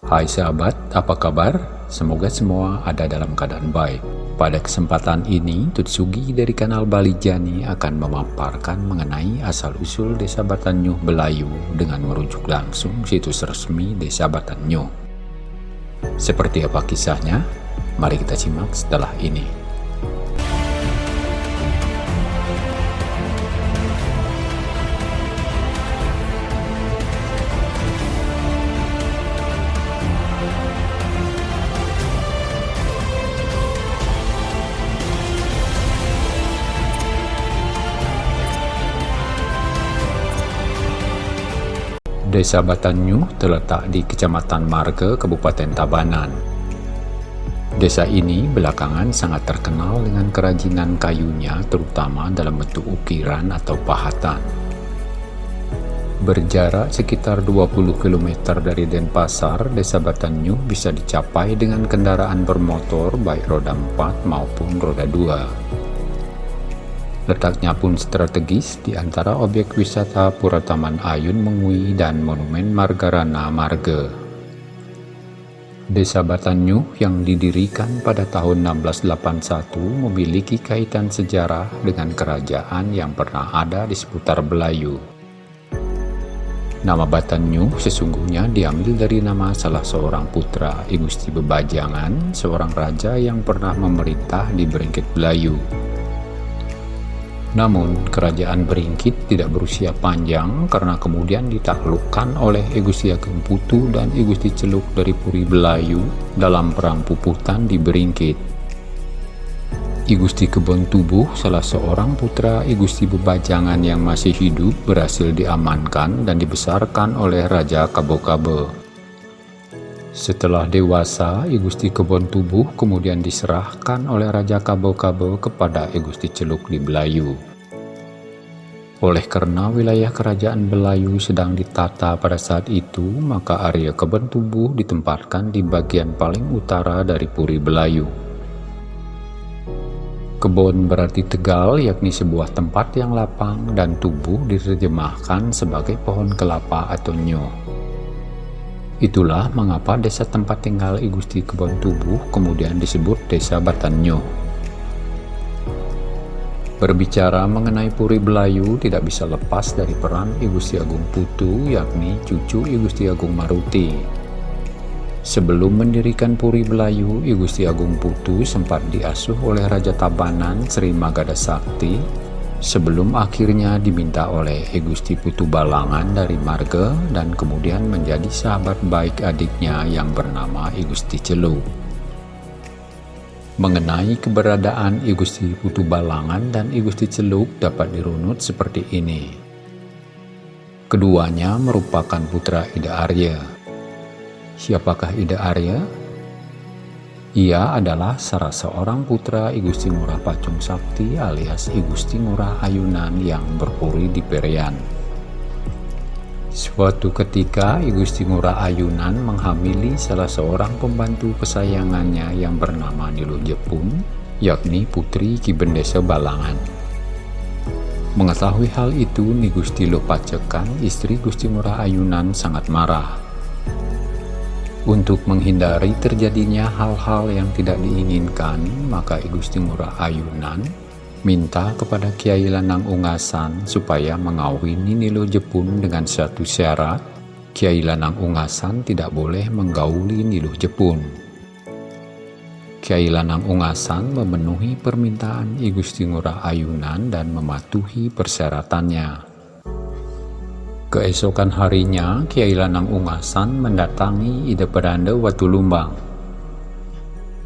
Hai sahabat, apa kabar? Semoga semua ada dalam keadaan baik. Pada kesempatan ini, Tutsugi dari kanal Bali Jani akan memaparkan mengenai asal-usul Desa Batanyuh Belayu dengan merujuk langsung situs resmi Desa Batanyuh. Seperti apa kisahnya? Mari kita simak setelah ini. Desa Batanyu terletak di Kecamatan Marga, Kabupaten Tabanan. Desa ini belakangan sangat terkenal dengan kerajinan kayunya terutama dalam bentuk ukiran atau pahatan. Berjarak sekitar 20 km dari Denpasar, Desa Batanyu bisa dicapai dengan kendaraan bermotor baik roda 4 maupun roda 2. Letaknya pun strategis di antara objek wisata Pura Taman Ayun Mengui dan Monumen Margarana Marga. Desa Batanyu yang didirikan pada tahun 1681 memiliki kaitan sejarah dengan kerajaan yang pernah ada di seputar Belayu. Nama Batanyu sesungguhnya diambil dari nama salah seorang putra I Gusti Bebajangan, seorang raja yang pernah memerintah di Beringkit Belayu. Namun, kerajaan Beringkit tidak berusia panjang karena kemudian ditaklukkan oleh Igusti Ageng Putu dan Igusti Celuk dari Puri Belayu dalam perang puputan di Beringkit. Igusti Kebon Tubuh, salah seorang putra Igusti Bebajangan yang masih hidup, berhasil diamankan dan dibesarkan oleh Raja Kabo-Kabo. Setelah dewasa, Igusti Kebon Tubuh kemudian diserahkan oleh Raja Kabo-Kabo kepada Igusti Celuk di Belayu. Oleh karena wilayah kerajaan Belayu sedang ditata pada saat itu, maka area Kebon Tubuh ditempatkan di bagian paling utara dari Puri Belayu. Kebon berarti tegal, yakni sebuah tempat yang lapang dan tubuh diterjemahkan sebagai pohon kelapa atau nyoh. Itulah mengapa desa tempat tinggal I Gusti Kebon Tubuh kemudian disebut Desa Batanyo. Berbicara mengenai Puri Belayu tidak bisa lepas dari peran I Gusti Agung Putu yakni cucu I Gusti Agung Maruti. Sebelum mendirikan Puri Belayu, I Gusti Agung Putu sempat diasuh oleh Raja Tabanan Sri Magada Sakti sebelum akhirnya diminta oleh Egusti Putu Balangan dari Marga dan kemudian menjadi sahabat baik adiknya yang bernama Egusti Celu. Mengenai keberadaan Igusti Putu Balangan dan Igusti Celuk dapat dirunut seperti ini. Keduanya merupakan putra Ida Arya. Siapakah Ida Arya? Ia adalah salah seorang putra I Gusti Ngurah Pacung Sakti alias I Gusti Ngurah Ayunan yang berpuri di Perian. Suatu ketika I Gusti Ngurah Ayunan menghamili salah seorang pembantu kesayangannya yang bernama Nilu Jepun, yakni putri Ki Bendesa Balangan. Mengetahui hal itu, Ni Gusti Lopacekan, istri Gusti Ngurah Ayunan sangat marah untuk menghindari terjadinya hal-hal yang tidak diinginkan, maka I Gusti Ngurah Ayunan minta kepada Kiai Lanang Ungasan supaya mengawini Nilo Jepun dengan satu syarat, Kiai Lanang Ungasan tidak boleh menggauli Nilo Jepun. Kiai Lanang Ungasan memenuhi permintaan I Gusti Ngurah Ayunan dan mematuhi persyaratannya. Keesokan harinya, Kiai Lanang Ungasan mendatangi Ide Pedanda Watu Lumbang.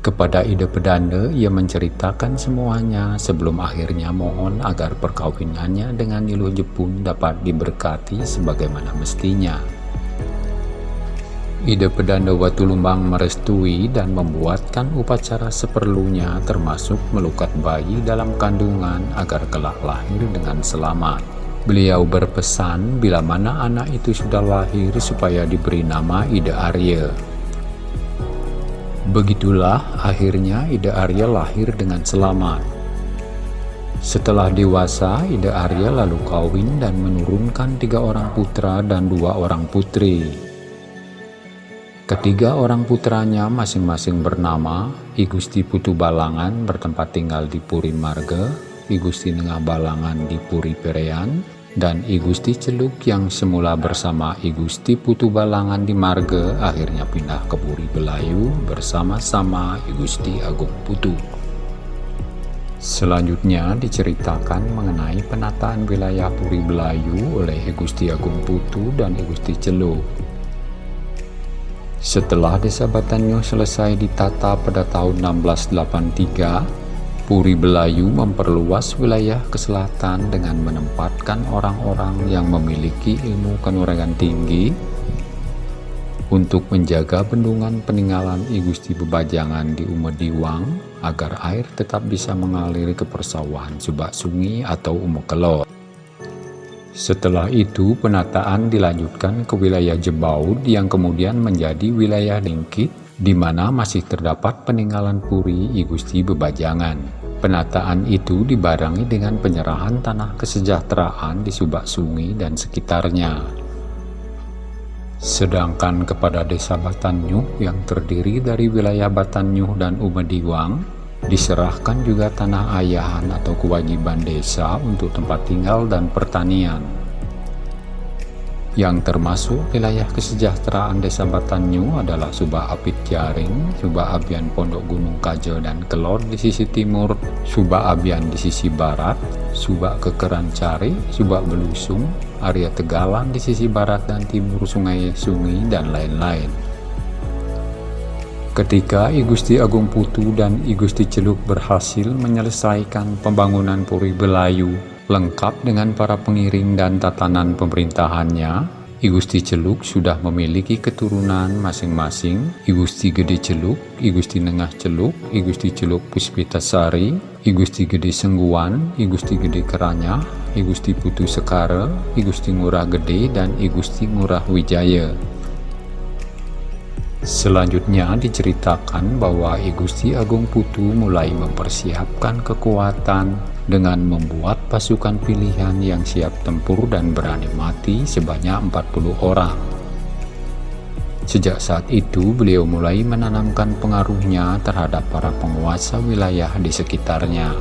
Kepada Ide Pedanda, ia menceritakan semuanya sebelum akhirnya mohon agar perkawinannya dengan Niluh Jepun dapat diberkati sebagaimana mestinya. Ide Pedanda Watu Lumbang merestui dan membuatkan upacara seperlunya termasuk melukat bayi dalam kandungan agar kelak lahir dengan selamat. Beliau berpesan bila mana anak itu sudah lahir supaya diberi nama Ida Arya. Begitulah akhirnya Ida Arya lahir dengan selamat. Setelah dewasa, Ida Arya lalu kawin dan menurunkan tiga orang putra dan dua orang putri. Ketiga orang putranya masing-masing bernama I Gusti Putu Balangan bertempat tinggal di Puri Marga, I Gusti Nengah Balangan di Puri Perean, dan I Gusti Celuk yang semula bersama I Gusti Putu Balangan di Marga akhirnya pindah ke Puri Belayu bersama-sama I Gusti Agung Putu. Selanjutnya diceritakan mengenai penataan wilayah Puri Belayu oleh I Gusti Agung Putu dan I Gusti Celuk. Setelah desa Batanyo selesai ditata pada tahun 1683, Puri Belayu memperluas wilayah ke selatan dengan menempatkan orang-orang yang memiliki ilmu kanuragan tinggi untuk menjaga bendungan peninggalan I Gusti Bebajangan di Umediwang agar air tetap bisa mengalir ke persawahan Subak Sungi atau Umekelot. Setelah itu penataan dilanjutkan ke wilayah Jebaud yang kemudian menjadi wilayah Lingkit di mana masih terdapat peninggalan Puri I Gusti Bebajangan. Penataan itu dibarengi dengan penyerahan tanah kesejahteraan di Subak Sungi dan sekitarnya. Sedangkan kepada desa Batanyuh yang terdiri dari wilayah Batanyuh dan Umediwang, Diserahkan juga tanah ayahan atau kewajiban desa untuk tempat tinggal dan pertanian. Yang termasuk wilayah kesejahteraan desa Batanyu adalah Subah Apit Jaring, Subah Abian Pondok Gunung Kajo dan Kelor di sisi timur, Subah Abian di sisi barat, Subah Kekeran Cari, Subah Belusung, area Tegalan di sisi barat dan timur Sungai Sungi, dan lain-lain. Ketika I Gusti Agung Putu dan I Gusti Celuk berhasil menyelesaikan pembangunan Puri Belayu lengkap dengan para pengiring dan tatanan pemerintahannya, I Gusti Celuk sudah memiliki keturunan masing-masing I Gusti Gede Celuk, I Gusti Nengah Celuk, I Gusti Celuk Puspitasari, I Gusti Gede Sengguan, I Gusti Gede Keranya, I Gusti Putu Sekara, I Gusti Ngurah Gede, dan I Gusti Ngurah Wijaya. Selanjutnya diceritakan bahwa I Gusti Agung Putu mulai mempersiapkan kekuatan dengan membuat pasukan pilihan yang siap tempur dan berani mati sebanyak 40 orang. Sejak saat itu beliau mulai menanamkan pengaruhnya terhadap para penguasa wilayah di sekitarnya.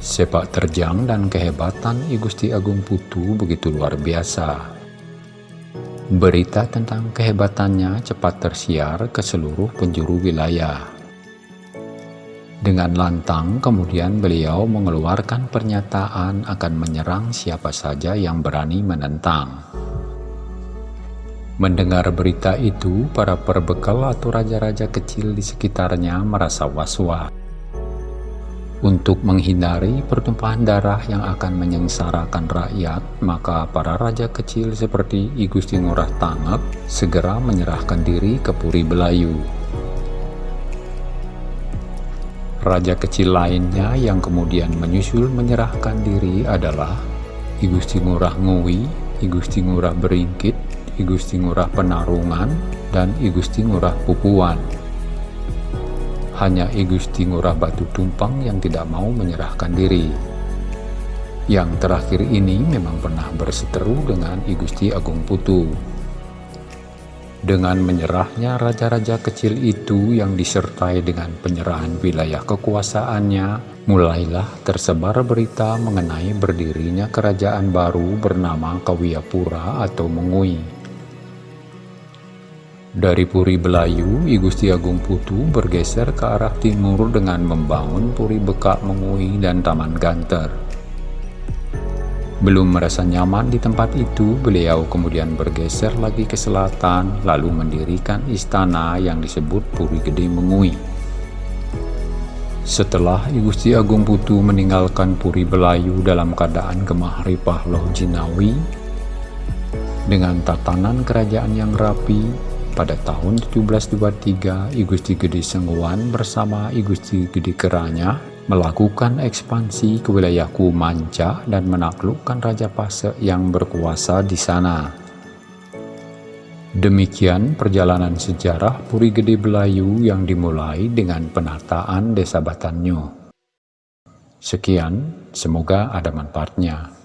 Sepak terjang dan kehebatan I Gusti Agung Putu begitu luar biasa Berita tentang kehebatannya cepat tersiar ke seluruh penjuru wilayah. Dengan lantang kemudian beliau mengeluarkan pernyataan akan menyerang siapa saja yang berani menentang. Mendengar berita itu, para perbekal atau raja-raja kecil di sekitarnya merasa was-was. Untuk menghindari pertumpahan darah yang akan menyengsarakan rakyat, maka para raja kecil seperti I Gusti Ngurah Tangep segera menyerahkan diri ke Puri Belayu. Raja kecil lainnya yang kemudian menyusul menyerahkan diri adalah I Gusti Ngurah Ngui, I Gusti Ngurah Beringkit, I Gusti Ngurah Penarungan, dan I Gusti Ngurah Pupuan. Hanya I Gusti Ngurah Batu Tumpang yang tidak mau menyerahkan diri. Yang terakhir ini memang pernah berseteru dengan I Gusti Agung Putu. Dengan menyerahnya raja-raja kecil itu yang disertai dengan penyerahan wilayah kekuasaannya, mulailah tersebar berita mengenai berdirinya kerajaan baru bernama Kawiyapura atau Mengui. Dari Puri Belayu, I Gusti Agung Putu bergeser ke arah timur dengan membangun Puri Bekak Mengui dan Taman Ganter. Belum merasa nyaman di tempat itu, beliau kemudian bergeser lagi ke selatan, lalu mendirikan istana yang disebut Puri Gede Mengui. Setelah I Gusti Agung Putu meninggalkan Puri Belayu dalam keadaan gemah ripah loh jinawi, dengan tatanan kerajaan yang rapi, pada tahun 1723, I Gusti Gede Sengguan bersama I Gusti Gede Keranya melakukan ekspansi ke wilayah Kumanca dan menaklukkan Raja Pase yang berkuasa di sana. Demikian perjalanan sejarah Puri Gede Belayu yang dimulai dengan penataan Desa Batanyo. Sekian, semoga ada manfaatnya.